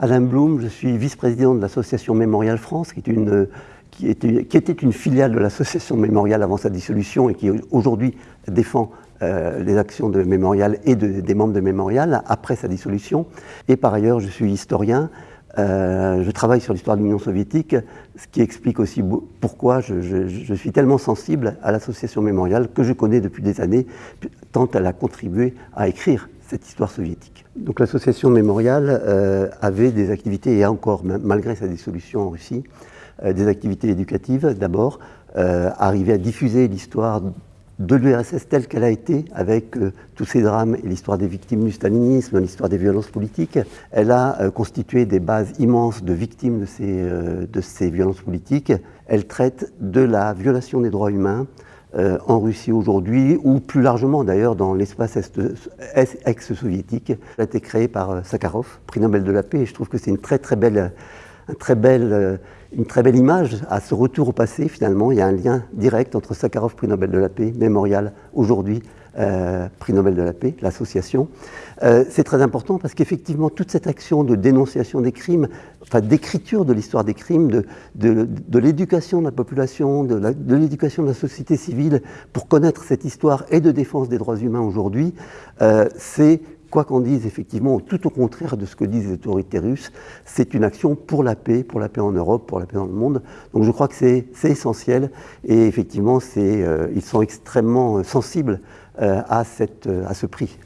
Alain Blum, je suis vice-président de l'association Mémorial France, qui, était, une filiale de l'association Mémorial avant sa dissolution et qui aujourd'hui défend euh, les actions de Mémorial et de, des membres de Mémorial après sa dissolution. Et par ailleurs, je suis historien. Euh, je travaille sur l'histoire de l'Union soviétique, ce qui explique aussi pourquoi je, je, je suis tellement sensible à l'association Mémorial que je connais depuis des années, tant elle a contribué à écrire cette histoire soviétique. Donc l'association Mémorial euh, avait des activités, et encore, malgré sa dissolution en Russie, euh, des activités éducatives d'abord, euh, à diffuser l'histoire de l'URSS telle qu'elle a été, avec euh, tous ces drames et l'histoire des victimes du stalinisme, l'histoire des violences politiques. Elle a constitué des bases immenses de victimes de ces violences politiques. Elle traite de la violation des droits humains, euh, en Russie aujourd'hui, ou plus largement d'ailleurs dans l'espace ex-soviétique. A été créée par euh, Sakharov, prix Nobel de la paix, et je trouve que c'est une très très belle, euh, une très belle image à ce retour au passé finalement. Il y a un lien direct entre Sakharov, prix Nobel de la paix, Mémorial aujourd'hui, euh, prix Nobel de la paix, l'association. Euh, c'est très important parce qu'effectivement, toute cette action de dénonciation des crimes, enfin d'écriture de l'histoire des crimes, de, de, de l'éducation de la population, de l'éducation de, de, la société civile pour connaître cette histoire et de défense des droits humains aujourd'hui, euh, c'est quoi qu'on dise, effectivement, tout au contraire de ce que disent les autorités russes, c'est une action pour la paix, pour la paix en Europe, pour la paix dans le monde. Donc je crois que c'est essentiel et effectivement, euh, ils sont extrêmement sensibles euh, cette, à ce prix.